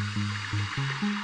Música